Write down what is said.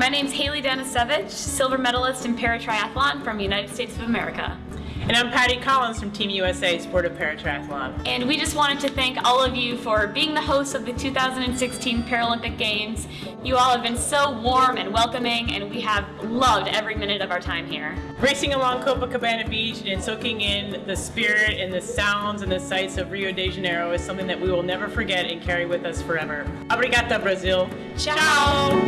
my name is Hailey Danisewicz, silver medalist in paratriathlon from United States of America. And I'm Patty Collins from Team USA Sport of Paratriathlon. And we just wanted to thank all of you for being the hosts of the 2016 Paralympic Games. You all have been so warm and welcoming, and we have loved every minute of our time here. Racing along Copacabana Beach and soaking in the spirit and the sounds and the sights of Rio de Janeiro is something that we will never forget and carry with us forever. Obrigada, Brazil. Ciao.